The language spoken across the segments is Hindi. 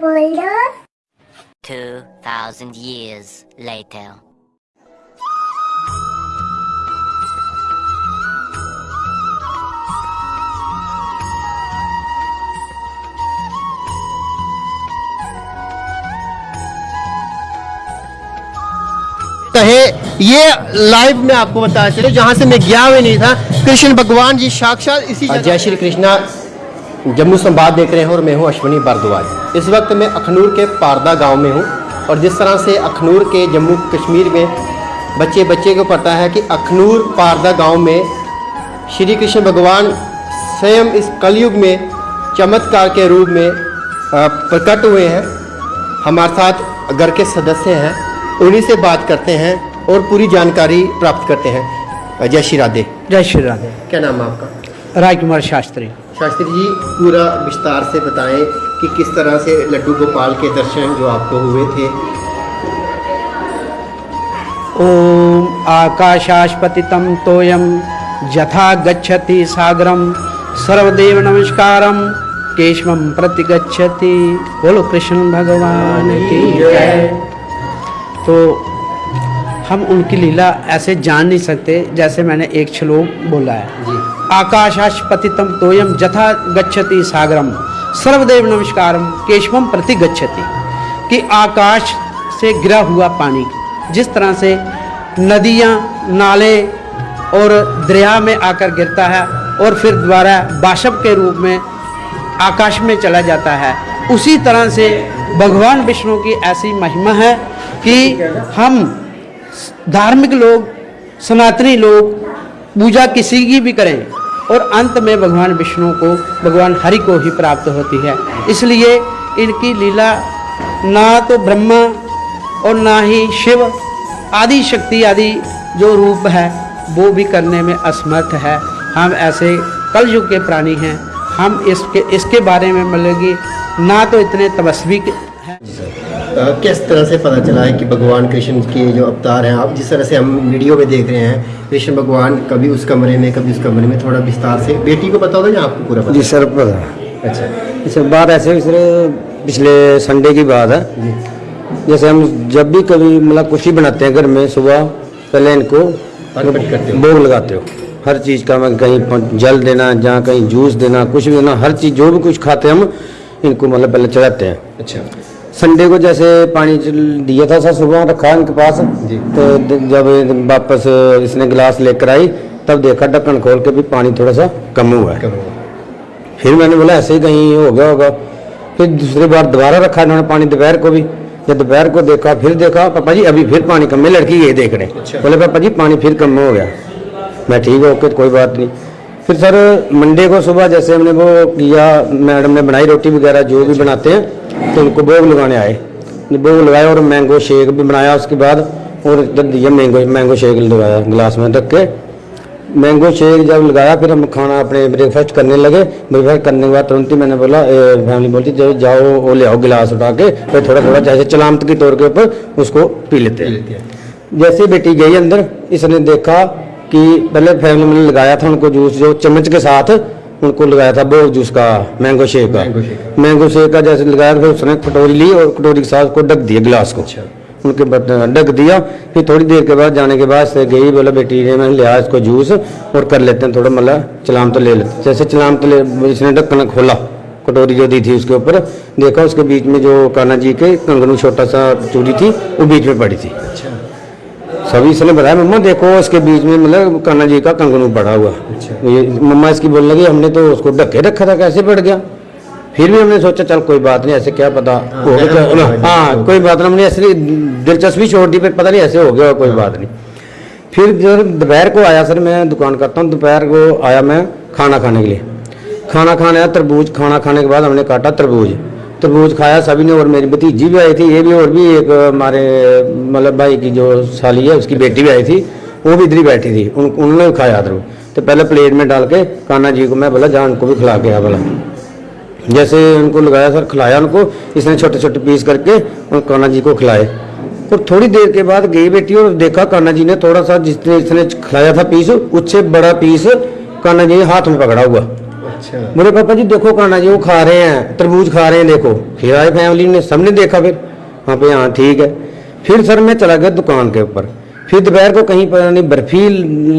बोल दो 2,000 years later. कहे ये लाइव में आपको बताया चले जहाँ से मैं गया हुआ नहीं था कृष्ण भगवान जी साक्षात इसी जय श्री कृष्णा। जम्मू संवाद देख रहे हैं और मैं हूँ अश्विनी भारद्वाज। इस वक्त मैं अखनूर के पारदा गाँव में हूँ और जिस तरह से अखनूर के जम्मू कश्मीर में बच्चे बच्चे को पता है कि अखनूर पारदा गाँव में श्री कृष्ण भगवान स्वयं इस कलयुग में चमत्कार के रूप में प्रकट हुए हैं। हमारे साथ घर के सदस्य हैं उन्हीं से बात करते हैं और पूरी जानकारी प्राप्त करते हैं। जय श्री राधे। जय श्री राधे। क्या नाम है आपका? राजकुमार शास्त्री। शास्त्री जी पूरा विस्तार से बताएँ कि किस तरह से लड्डू गोपाल के दर्शन जो आपको हुए थे। ओम आकाशास्पतितं तोयम यथा गच्छति सागरम सर्वदेव नमस्कारम केशवम प्रति गच्छति बोलो कृष्ण भगवान की जय। तो हम उनकी लीला ऐसे जान नहीं सकते जैसे मैंने एक श्लोक बोला है। जी। आकाशास्पतितम तोयम जथा गच्छति सागरम। सर्वदेव नमस्कारम केशवम प्रति गच्छति। कि आकाश से गिरा हुआ पानी, जिस तरह से नदियाँ, नाले और दरिया में आकर गिरता है और फिर दोबारा बाशब के रूप में आकाश में चला जाता है, उसी तरह से भगवान विष्णु की ऐसी महिमा है कि हम धार्मिक लोग, सनातनी लोग, पूजा किसी की भी करें और अंत में भगवान विष्णु को, भगवान हरि को ही प्राप्त होती है। इसलिए इनकी लीला ना तो ब्रह्मा और ना ही शिव, आदि शक्ति, आदि जो रूप है, वो भी करने में असमर्थ है। हम ऐसे कलयुग के प्राणी हैं। हम इसके इसके बारे में मतलब कि ना तो इतने तपस्वी हैं। किस तरह से पता चला है कि भगवान कृष्ण के जो अवतार हैं? आप जिस तरह से हम वीडियो में देख रहे हैं कृष्ण भगवान कभी उस कमरे में कभी उस कमरे में थोड़ा विस्तार से। बेटी को पता होगा या आपको पूरा जी सर पता अच्छा। इस बात ऐसे पिछले संडे की बात है। जैसे हम जब भी कभी मतलब कुछ ही बनाते हैं घर में सुबह पहले इनको। भोग लगाते हो। हर चीज़ का मैं कहीं जल देना जहाँ कहीं जूस देना कुछ भी देना हर चीज़ जो भी कुछ खाते हम इनको मतलब पहले चढ़ाते हैं। अच्छा। संडे को जैसे पानी दिया था सर सुबह रखा इनके पास तो जब वापस इसने गिलास लेकर आई तब देखा ढक्कन खोल के भी पानी थोड़ा सा कम हुआ है। फिर मैंने बोला ऐसे ही कहीं हो गया होगा। फिर दूसरी बार दोबारा रखा इन्होंने पानी दोपहर को भी। जब दोपहर को देखा फिर देखा पापा जी अभी फिर पानी कम है लड़की ये देख रहे अच्छा। बोले पापा जी पानी फिर कम हो गया। मैं ठीक है ओके कोई बात नहीं। फिर सर मंडे को सुबह जैसे हमने वो किया मैडम ने बनाई रोटी वगैरह जो भी बनाते हैं तो उनको भोग लगाने आए। भोग लगाया और मैंगो शेक भी बनाया। उसके बाद और इधर दिया मैंगो मैंगो शेक लगाया गिलास में रख के। मैंगो शेक जब लगाया फिर हम खाना अपने ब्रेकफास्ट करने लगे। ब्रेकफास्ट करने के बाद तुरंत ही मैंने बोला फैमिली बोलती जो जाओ वो ले आओ गिलास उठा के। फिर थोड़ा थोड़ा जैसे चलामत के तौर के ऊपर उसको पी लेते हैं। जैसे बेटी गई अंदर इसने देखा कि पहले फैमिली में लगाया था उनको जूस जो चम्मच के साथ उनको लगाया था वो जूस का मैंगो शेक का। Mango shake. का। जैसे लगाया फिर उसने कटोरी ली और कटोरी के साथ उसको ढक दिया गिलास को। उनके बर्तन ढक दिया। फिर थोड़ी देर के बाद जाने के बाद से गई बोला बेटी ने मैंने लिया इसको जूस और कर लेते हैं थोड़ा मतलब चलाम तो ले लेते जैसे चलाम तो ले इसने ढक्कन खोला कटोरी जो दी थी उसके ऊपर। देखा उसके बीच में जो कान्हा जी के कंगनू छोटा सा चूड़ी थी वो बीच में पड़ी थी। अच्छा। सभी इसने बताया मम्मा देखो इसके बीच में मतलब कान्हा जी का कंगनू पड़ा हुआ। अच्छा। ये मम्मा इसकी बोलने लगी हमने तो उसको ढके रखा था कैसे पड़ गया? फिर भी हमने सोचा चल कोई बात नहीं ऐसे क्या पता हो गया हाँ कोई बात नहीं हमने ऐसे दिलचस्पी छोड़ दी फिर पता नहीं ऐसे हो गया कोई बात नहीं। फिर जब दोपहर को आया सर मैं दुकान करता हूँ दोपहर को आया मैं खाना खाने के लिए। खाना खाने आया तरबूज खाना खाने के बाद हमने काटा तरबूज। तरबूज खाया, सभी ने और मेरी भतीजी भी आई थी, ये भी और भी एक हमारे मतलब भाई की जो साली है, उसकी बेटी भी आई थी, वो भी इधर ही बैठी थी, उन, उन्होंने भी खाया तरबूज तो पहले प्लेट में डाल के, कान्हा जी को मैं बोला, जान को भी खिला के आ बोला जैसे उनको लगाया, सर, खिलाया उनको, इसने छोटे छोटे पीस करके और कान्हा जी को खिलाए। और थोड़ी देर के बाद गई बेटी और देखा, कान्हा जी ने थोड़ा सा जिसने, इसने खिलाया था पीस, उससे बड़ा पीस कान्हा जी ने हाथ में पकड़ा हुआ। अच्छा। बोले पापा जी देखो कान्हा जी वो खा रहे हैं तरबूज खा रहे हैं देखो फिर आए फैमिली ने सबने देखा फिर। हाँ पे हाँ ठीक है। फिर सर मैं चला गया दुकान के ऊपर। फिर दोपहर को कहीं पर नहीं बर्फ़ी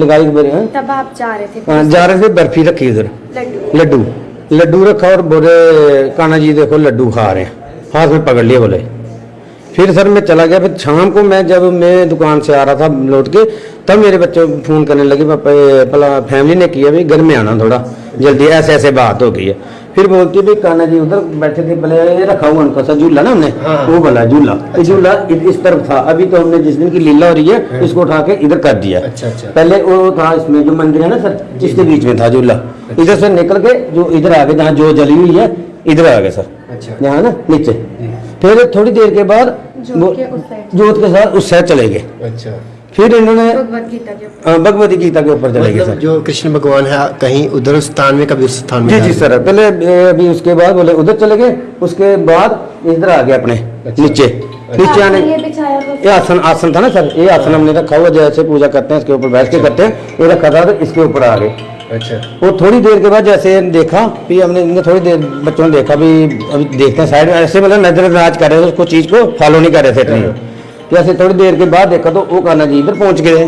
लगाई मेरे यहाँ तब आप जा रहे थे। हाँ, जा रहे थे बर्फ़ी रखी उधर लड्डू। लड्डू। लड्डू रखा और बोले कान्हा जी देखो लड्डू खा रहे हैं। हाथ में पकड़ लिए बोले। फिर सर मैं चला गया। फिर शाम को मैं जब मैं दुकान से आ रहा था लौट के तब मेरे बच्चे फ़ोन करने लगे पापा ये भला फैमिली ने किया भाई घर में आना थोड़ा जल्दी ऐसे ऐसे बात हो गई है। फिर बोलती भाई कान्हा जी उधर बैठे थे बोले ये रखा हुआ उनका सा झूला ना हमने हाँ। वो बोला झूला। झूला इस तरफ़ था अभी तो हमने जिस दिन की लीला हो रही है इसको उठा के इधर कर दिया। अच्छा, अच्छा। पहले वो था इसमें जो मंदिर है ना सर इसके बीच में था झूला। इधर से निकल के जो इधर आ गए जहाँ जो जली हुई है इधर आ गए सर। अच्छा। यहाँ ना नीचे। फिर थोड़ी देर के बाद जोत के जोत के साथ उस साइड चले गए। अच्छा। फिर इन्होंने भगवत गीता के ऊपर। भगवती गीता के ऊपर चले गए मतलब जो कृष्ण भगवान है कहीं उधर उस स्थान में कभी उस स्थान में जी जी सर। पहले अभी उसके बाद बोले उधर चले गए उसके बाद इधर आ गए अपने अच्छा। नीचे। नीचे आने ये आसन आसन था ना सर? ये आसन हमने रखा हुआ जैसे पूजा करते हैं इसके ऊपर बैठ के करते हैं। ये रखा था तो इसके ऊपर आ गए। अच्छा। वो थोड़ी देर के बाद जैसे देखा फिर हमने इनने थोड़ी देर बच्चों ने देखा भी अभी देखते हैं साइड में। ऐसे मतलब नजरअंदाज कर रहे थे उसको चीज़ को फॉलो नहीं कर रहे थे इतनी। जैसे थोड़ी देर के बाद देखा तो वो कान्हा जी इधर पहुँच गए।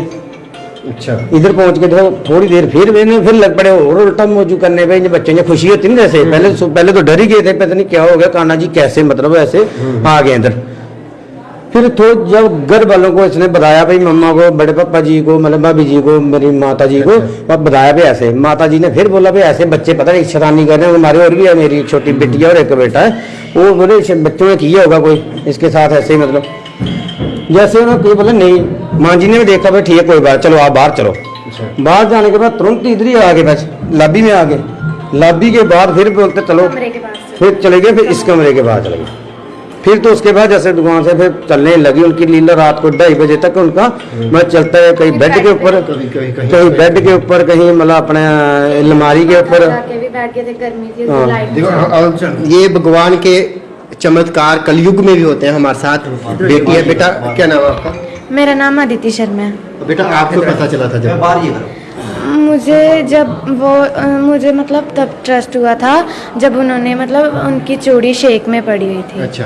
अच्छा। इधर पहुँच के देखो थोड़ी देर फिर मैंने फिर लग पड़े और उल्टा मौजू करने पे बच्चे ने खुशी होती ना जैसे पहले पहले तो डर ही गए थे पता नहीं क्या हो गया कान्हा जी कैसे मतलब ऐसे आ गए इधर। फिर तो जब घर वालों को इसने बताया भाई मम्मा को बड़े पापा जी को मतलब भाभी जी को मेरी माता जी को और बताया भी ऐसे। माता जी ने फिर बोला भाई ऐसे बच्चे पता नहीं शैतानी कर रहे हैं हमारे और भी है मेरी छोटी बेटी है और एक बेटा है। वो बोले बच्चों ने किया होगा कोई? इसके साथ ऐसे ही मतलब। जैसे उन्होंने कोई बोला नहीं माँ जी ने भी देखा भाई ठीक है कोई बात चलो आप बाहर चलो। बाहर जाने के बाद तुरंत इधर ही आ गए बस लॉबी में आ गए। लॉबी के बाद फिर बोलते चलो कमरे के पास। से फिर चले गए फिर इस कमरे के बाद चले गए। फिर तो उसके बाद जैसे दुकान से फिर चलने लगी उनकी लीला रात को ढाई बजे तक उनका। मैं चलता है कहीं बेड के ऊपर कहीं कहीं बेड के ऊपर कहीं मतलब अपने अलमारी के ऊपर। जाके भी बैठ गए थे गर्मी थी हाँ। ये भगवान के चमत्कार कलयुग में भी होते हैं हमारे साथ। बेटी है बेटा क्या नाम है आपका? मेरा नाम आदित्य शर्मा है। बेटा आपको पता चला था जब मुझे जब वो मुझे मतलब तब ट्रस्ट हुआ था जब उन्होंने मतलब उनकी चूड़ी शेख में पड़ी हुई थी। अच्छा।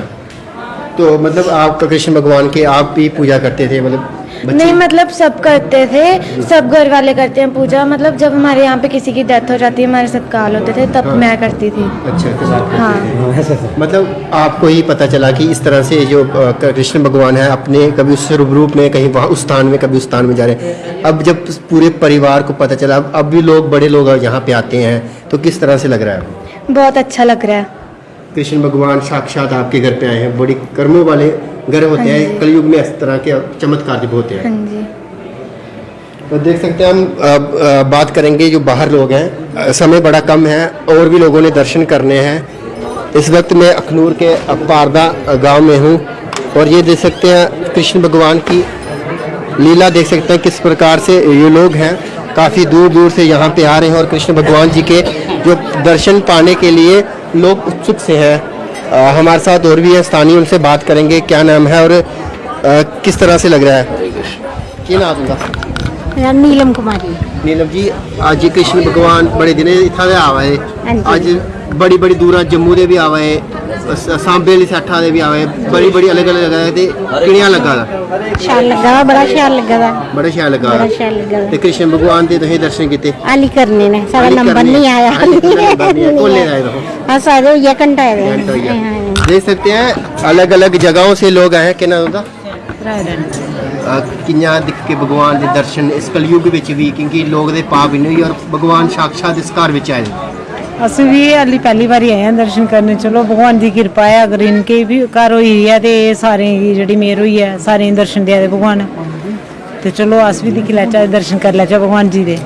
तो मतलब आप कृष्ण भगवान की आप भी पूजा करते थे मतलब नहीं मतलब सब करते थे सब घर वाले करते हैं पूजा। मतलब जब हमारे यहाँ पे किसी की डेथ हो जाती है हमारे साथ काल होते थे तब हाँ। मैं करती थी। अच्छा हाँ। मतलब आपको ही पता चला कि इस तरह से जो कृष्ण भगवान है अपने कभी उस रूप में कहीं वहाँ उस स्थान में कभी उस स्थान में जा रहे हैं। अब जब पूरे परिवार को पता चला अब भी लोग बड़े लोग यहाँ पे आते हैं। तो किस तरह से लग रहा है? बहुत अच्छा लग रहा है। कृष्ण भगवान साक्षात आपके घर पे आए हैं। बड़ी कर्मों वाले घर होते हैं। कलयुग में इस तरह के चमत्कार जब होते हैं। हाँ तो देख सकते हैं हम बात करेंगे जो बाहर लोग हैं। समय बड़ा कम है और भी लोगों ने दर्शन करने हैं। इस वक्त मैं अखनूर के पारदा गाँव में हूँ और ये देख सकते हैं कृष्ण भगवान की लीला देख सकते हैं किस प्रकार से ये लोग हैं। काफ़ी दूर दूर से यहाँ पे आ रहे हैं और कृष्ण भगवान जी के जो दर्शन पाने के लिए लोग उत्सुक से हैं। हमारे साथ और भी है स्थानीय उनसे बात करेंगे क्या नाम है और आ, किस तरह से लग रहा है? क्या नाम उनका? नीलम कुमारी नीलम जी आज कृष्ण भगवान बड़े दिन इतना आवा है। हाँ आज बड़ी बड़ी दूर जम्मू के भी आवा है सांबे आह्ली सैठ आवा है बड़ी बड़ी अलग अलग जगह ते कि'यां बड़ा शैल लग्गा बड़ा शैल लग्गा कृष्ण भगवान दे तुसें दर्शन कीते? करने नंबर नहीं आया। देख सकते हैं अलग अलग जगहों से लोग आए हैं। केह् नाम उंदा भगवान दे दर्शन इस कलयुग बिच क्योंकि लोग दे पाप इन्ने और भगवान साक्षात इस घर बिच आए ਅਸੀਂ ਵੀ ਹਾਲੀ ਪਹਿਲੀ ਵਾਰੀ ਆਏ ਹਾਂ ਦਰਸ਼ਨ ਕਰਨ। ਚਲੋ ਭਗਵਾਨ ਦੀ ਕਿਰਪਾ ਹੈ ਅਗਰ ਇਨਕੇ ਵੀ ਘਰ ਹੋਈ ਹੈ ਤੇ ਸਾਰੇ ਹੀ ਜਿਹੜੀ ਮੇਰ ਹੋਈ ਹੈ ਸਾਰੇ ਦਰਸ਼ਨ ਦਿਆ ਦੇ ਭਗਵਾਨ। ਤੇ ਚਲੋ ਅਸ ਵੀ ਦਿਖ ਲੈ ਚਾਹੇ ਦਰਸ਼ਨ ਕਰ ਲੈ ਚਾਹੇ ਭਗਵਾਨ ਜੀ ਦੇ।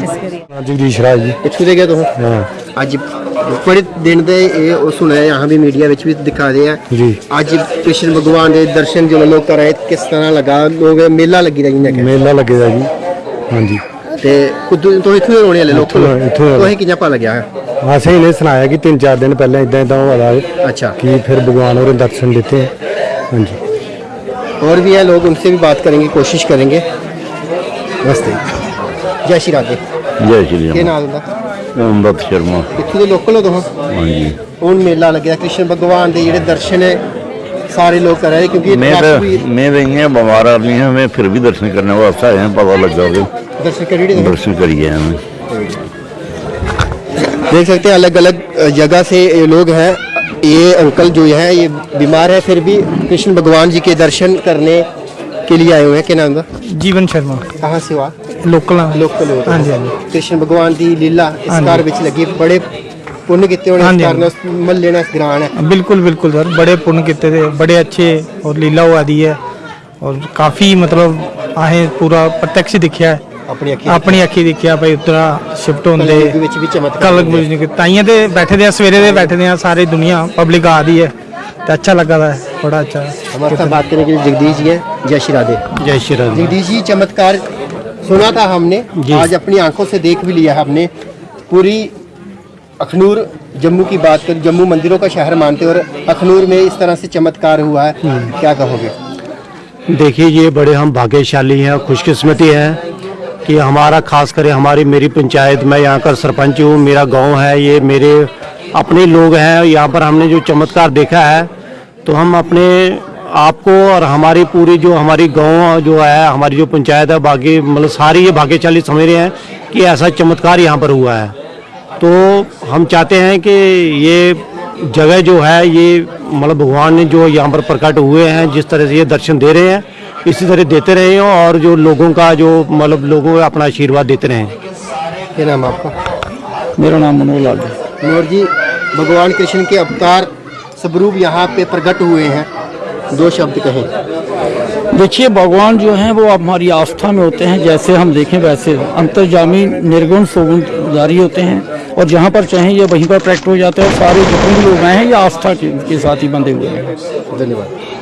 ਕਰੀ। ਜਗਦੀਸ਼ ਰਾਜ ਜੀ। ਕਿੱਥੋਂ ਦੇ ਗਏ ਤੁਸੀਂ? ਹਾਂ। ਅੱਜ ਬੜੇ ਦਿਨ ਦੇ ਇਹ ਉਹ ਸੁਣਿਆ ਯਹਾਂ ਵੀ ਮੀਡੀਆ ਵਿੱਚ ਵੀ ਦਿਖਾ ਰਹੇ ਆ। ਜੀ। ਅੱਜ ਕ੍ਰਿਸ਼ਨ ਭਗਵਾਨ ਦੇ ਦਰਸ਼ਨ ਜੋ ਲੋਕ ਕਰ ਕਿਸ ਤਰ੍ਹਾਂ ਲਗਾ? ਲੋਕ ਮੇਲਾ ਲੱਗੀ ਦਾ ਜੀ ਮੇਲਾ ਲੱਗੇਗਾ ਜੀ। ਹਾਂਜੀ। ते पता लग्गेआ कि तिन चार दिन पैह्लें फिर भगवान कोशिश करेंगे जय श्री राधे जय श्री कृष्ण भगवान दर्शन सारे लोग करा रहे क्योंकि मैं तो मैं तो इ'यां बमार आदमी फिर दर्शन करने वास्ते आया पता दर्शन करिए देखो। दर्शन करिए हमें देख सकते हैं अलग अलग जगह से ये लोग हैं ये अंकल जो है ये बीमार है फिर भी कृष्ण भगवान जी के दर्शन करने के लिए आए हुए हैं क्या नाम का ਜੀਵਨ ਸ਼ਰਮਾ कहाँ से हो आप ਲੋਕਲ लोकल हो हाँ जी, हाँ जी। कृष्ण भगवान की लीला इस हाँ जी। कार ਵਿੱਚ ਲੱਗੀ ਬੜੇ ਪੁੰਨ ਕੀਤੇ ਹੋਣੇ हाँ ਇਸ जी, ਕਾਰਨ ਉਸ ਮਹੱਲੇ ਨਾਲ ਗ੍ਰਾਣ ਹੈ बिल्कुल बिल्कुल सर बड़े पुण्य किते थे बड़े अच्छे और लीला हुआ दी है और काफी मतलब आहे पूरा प्रत्यक्ष दिखया है ਆਪਣੀ ਅੱਖੀਂ ਆਪਣੀ ਅੱਖੀ ਦੇਖਿਆ ਭਾਈ ਉਤਰਾ ਸ਼ਿਫਟ ਹੁੰਦੇ ਕਲਯੁੱਗ ਵਿੱਚ ਵੀ ਚਮਤਕਾਰ ਕਲਕ ਹੁੰਦੇ ਬੁਝਨੇ ਤਾਈਆਂ ਤੇ ਬੈਠੇ ਦੇ ਆ ਸਵੇਰੇ ਦੇ ਬੈਠੇ ਦੇ ਆ ਸਾਰੀ ਦੁਨੀਆ ਪਬਲਿਕ ਆ ਰਹੀ ਹੈ ਤੇ अच्छा लगा था बड़ा अच्छा हमारे साथ बात करने के लिए जगदीश जी हैं जय श्री राधे जय श्री राम जगदीश जी चमत्कार सुना था हमने आज अपनी आंखों से देख भी लिया हमने पूरी अखनूर जम्मू की बात करें जम्मू मंदिरों का शहर मानते हैं और अखनूर में इस तरह से चमत्कार हुआ है क्या कहोगे देखिए ये बड़े हम भाग्यशाली हैं और खुशकिस्मती है कि हमारा, खास कर हमारी, मेरी पंचायत, मैं यहाँ का सरपंच हूँ, मेरा गाँव है, ये मेरे अपने लोग हैं यहाँ पर हमने जो चमत्कार देखा है तो हम अपने आपको और हमारी पूरी जो हमारी गाँव जो है, हमारी जो पंचायत है, बाकी मतलब सारी ये भाग्यशाली समझ रहे हैं कि ऐसा चमत्कार यहाँ पर हुआ है। तो हम चाहते हैं कि ये जगह जो है, ये मतलब भगवान ने जो यहाँ पर प्रकट हुए हैं, जिस तरह से ये दर्शन दे रहे हैं इसी तरह देते रहे और जो लोगों का जो मतलब लोगों को अपना आशीर्वाद देते रहें क्या नाम आपका? मेरा नाम मनोहर लाल है। मनोहर जी भगवान कृष्ण के अवतार स्वरूप यहाँ पे प्रकट हुए हैं। दो शब्द कहें। देखिए भगवान जो हैं वो हमारी आस्था में होते हैं। जैसे हम देखें वैसे अंतर्जामी निर्गुण सोगुण जारी होते हैं। और जहाँ पर चाहें ये वहीं पर प्रैक्ट हो जाते हैं। सारे जितने भी लोग आए हैं ये आस्था के, के साथ ही बंधे हुए हैं। धन्यवाद।